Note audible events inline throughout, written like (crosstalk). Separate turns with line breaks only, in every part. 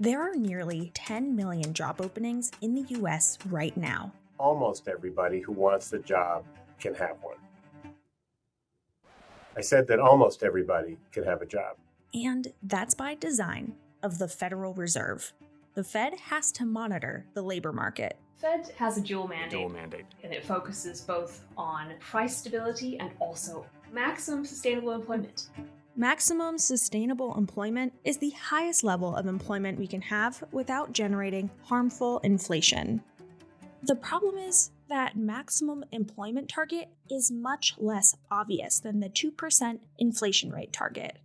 There are nearly 10 million job openings in the US right now.
Almost everybody who wants the job can have one. I said that almost everybody can have a job.
And that's by design of the Federal Reserve. The Fed has to monitor the labor market.
Fed has a dual mandate.
Dual mandate.
And it focuses both on price stability and also maximum sustainable employment.
Maximum sustainable employment is the highest level of employment we can have without generating harmful inflation. The problem is that maximum employment target is much less obvious than the 2% inflation rate target.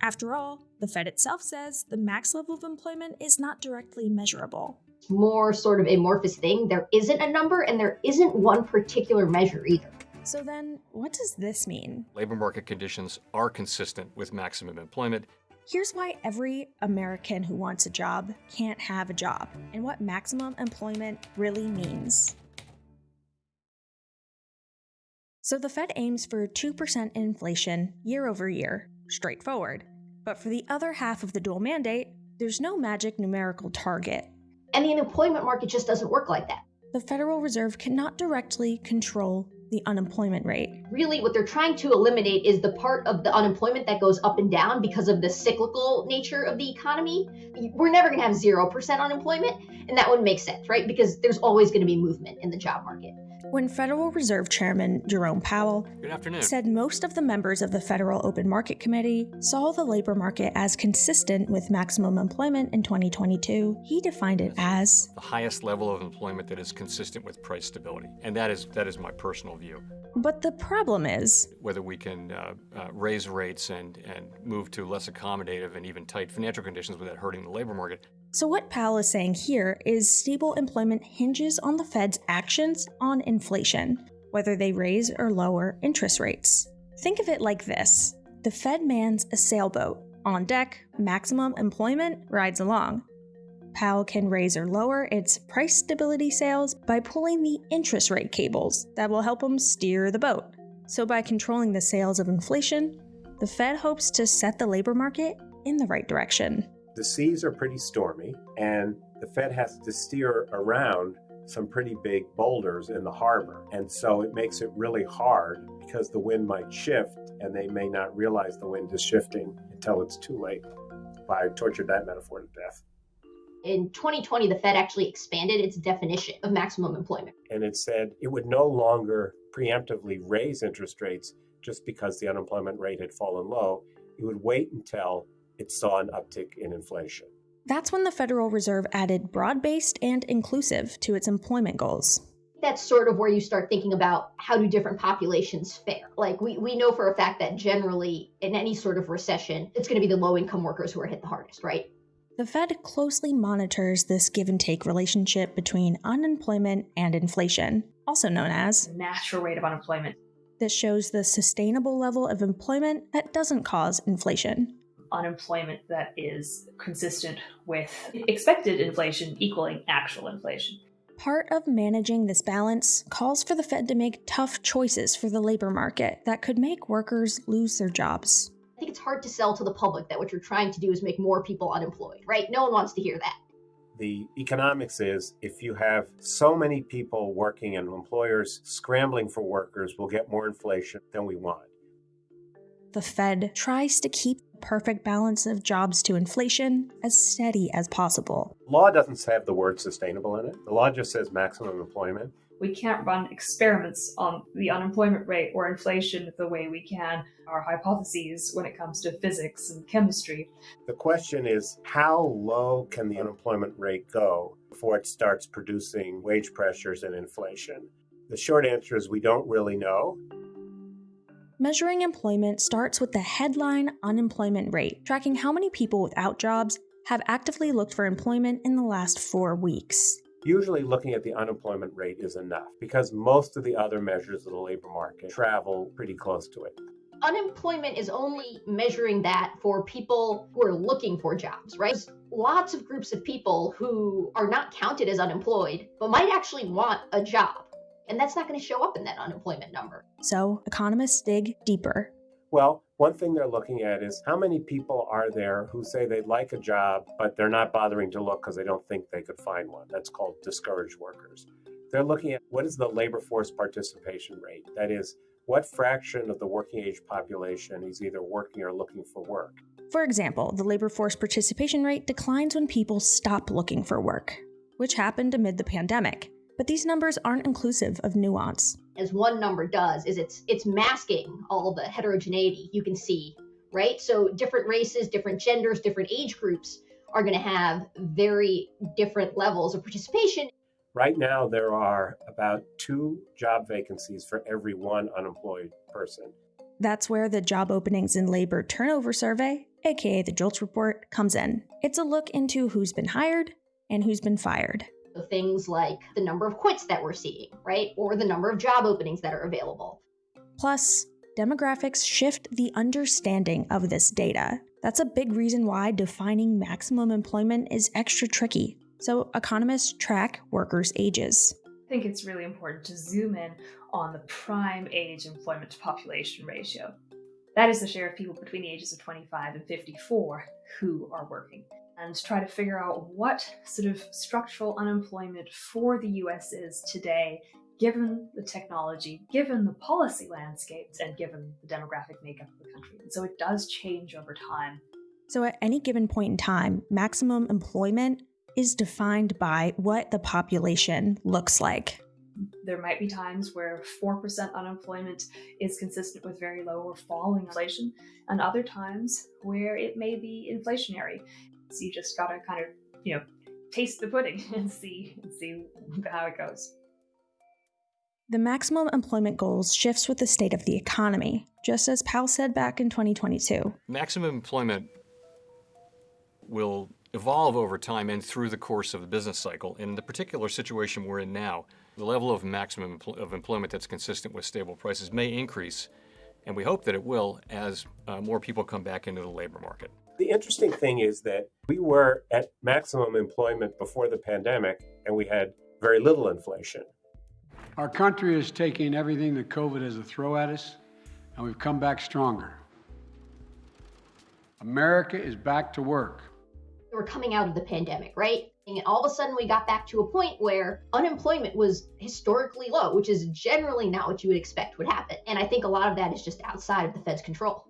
After all, the Fed itself says the max level of employment is not directly measurable.
More sort of amorphous thing. There isn't a number and there isn't one particular measure either.
So then, what does this mean?
Labor market conditions are consistent with maximum employment.
Here's why every American who wants a job can't have a job, and what maximum employment really means. So the Fed aims for 2% inflation year over year, straightforward. But for the other half of the dual mandate, there's no magic numerical target.
And the unemployment market just doesn't work like that.
The Federal Reserve cannot directly control the unemployment rate.
Really, what they're trying to eliminate is the part of the unemployment that goes up and down because of the cyclical nature of the economy. We're never going to have 0% unemployment, and that wouldn't make sense, right? Because there's always going to be movement in the job market.
When Federal Reserve Chairman Jerome Powell
Good afternoon.
said most of the members of the Federal Open Market Committee saw the labor market as consistent with maximum employment in 2022, he defined it as
the highest level of employment that is consistent with price stability. And that is that is my personal view.
But the problem is
whether we can uh, uh, raise rates and, and move to less accommodative and even tight financial conditions without hurting the labor market.
So, what Powell is saying here is stable employment hinges on the Fed's actions on inflation, whether they raise or lower interest rates. Think of it like this the Fed mans a sailboat. On deck, maximum employment rides along. Powell can raise or lower its price stability sails by pulling the interest rate cables that will help him steer the boat. So, by controlling the sails of inflation, the Fed hopes to set the labor market in the right direction.
The seas are pretty stormy, and the Fed has to steer around some pretty big boulders in the harbor. And so it makes it really hard because the wind might shift and they may not realize the wind is shifting until it's too late. I tortured that metaphor to death.
In 2020, the Fed actually expanded its definition of maximum employment.
And it said it would no longer preemptively raise interest rates just because the unemployment rate had fallen low. It would wait until it saw an uptick in inflation.
That's when the Federal Reserve added broad based and inclusive to its employment goals.
That's sort of where you start thinking about how do different populations fare. Like, we, we know for a fact that generally, in any sort of recession, it's going to be the low income workers who are hit the hardest, right?
The Fed closely monitors this give and take relationship between unemployment and inflation, also known as
the natural rate of unemployment.
This shows the sustainable level of employment that doesn't cause inflation
unemployment that is consistent with expected inflation equaling actual inflation.
Part of managing this balance calls for the Fed to make tough choices for the labor market that could make workers lose their jobs.
I think it's hard to sell to the public that what you're trying to do is make more people unemployed, right? No one wants to hear that.
The economics is if you have so many people working and employers scrambling for workers, we'll get more inflation than we want
the Fed tries to keep the perfect balance of jobs to inflation as steady as possible.
Law doesn't have the word sustainable in it. The law just says maximum employment.
We can't run experiments on the unemployment rate or inflation the way we can our hypotheses when it comes to physics and chemistry.
The question is how low can the unemployment rate go before it starts producing wage pressures and inflation? The short answer is we don't really know.
Measuring employment starts with the headline unemployment rate, tracking how many people without jobs have actively looked for employment in the last four weeks.
Usually, looking at the unemployment rate is enough because most of the other measures of the labor market travel pretty close to it.
Unemployment is only measuring that for people who are looking for jobs, right? There's lots of groups of people who are not counted as unemployed but might actually want a job and that's not going to show up in that unemployment number.
So, economists dig deeper.
Well, One thing they're looking at is how many people are there who say they'd like a job, but they're not bothering to look because they don't think they could find one. That's called discouraged workers. They're looking at what is the labor force participation rate? That is, what fraction of the working age population is either working or looking for work?
For example, the labor force participation rate declines when people stop looking for work, which happened amid the pandemic. But these numbers aren't inclusive of nuance.
As one number does, is it's it's masking all the heterogeneity you can see, right? So different races, different genders, different age groups are going to have very different levels of participation.
Right now, there are about two job vacancies for every one unemployed person.
That's where the Job Openings and Labor Turnover Survey, aka the JOLTS report, comes in. It's a look into who's been hired and who's been fired.
So things like the number of quits that we're seeing, right? Or the number of job openings that are available.
Plus, demographics shift the understanding of this data. That's a big reason why defining maximum employment is extra tricky. So, economists track workers' ages.
I think it's really important to zoom in on the prime age employment to population ratio. That is the share of people between the ages of 25 and 54 who are working and try to figure out what sort of structural unemployment for the US is today, given the technology, given the policy landscapes, and given the demographic makeup of the country. And so it does change over time.
So, at any given point in time, maximum employment is defined by what the population looks like.
There might be times where 4% unemployment is consistent with very low or falling inflation, and other times where it may be inflationary. So you just gotta kind of, you know, taste the pudding (laughs) and see and see how it goes.
The maximum employment goals shifts with the state of the economy, just as Powell said back in 2022.
Maximum employment will evolve over time and through the course of the business cycle. In the particular situation we're in now, the level of maximum empl- of employment that's consistent with stable prices may increase, and we hope that it will as uh, more people come back into the labor market.
The interesting thing is that we were at maximum employment before the pandemic and we had very little inflation.
Our country is taking everything that COVID has to throw at us, and we've come back stronger. America is back to work.
We're coming out of the pandemic, right? And all of a sudden, we got back to a point where unemployment was historically low, which is generally not what you would expect would happen. And I think a lot of that is just outside of the Fed's control.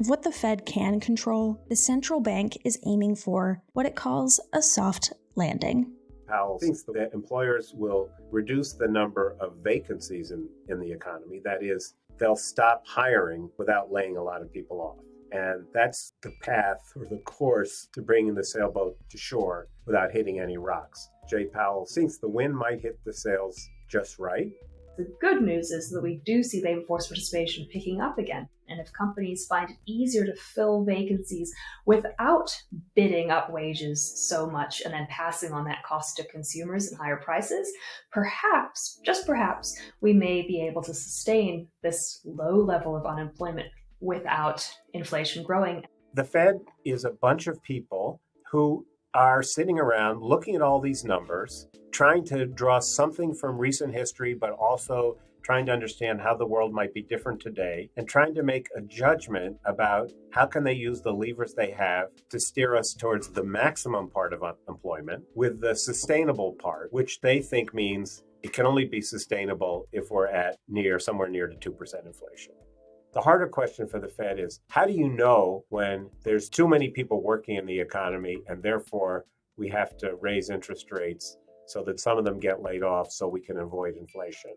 Of what the Fed can control, the central bank is aiming for what it calls a soft landing.
Powell thinks that employers will reduce the number of vacancies in, in the economy. That is, they'll stop hiring without laying a lot of people off. And that's the path or the course to bringing the sailboat to shore without hitting any rocks. Jay Powell thinks the wind might hit the sails just right,
the good news is that we do see labor force participation picking up again. And if companies find it easier to fill vacancies without bidding up wages so much and then passing on that cost to consumers and higher prices, perhaps, just perhaps, we may be able to sustain this low level of unemployment without inflation growing.
The Fed is a bunch of people who are sitting around looking at all these numbers, trying to draw something from recent history, but also trying to understand how the world might be different today and trying to make a judgment about how can they use the levers they have to steer us towards the maximum part of employment with the sustainable part which they think means it can only be sustainable if we're at near somewhere near to 2% inflation the harder question for the Fed is how do you know when there's too many people working in the economy and therefore we have to raise interest rates so that some of them get laid off so we can avoid inflation?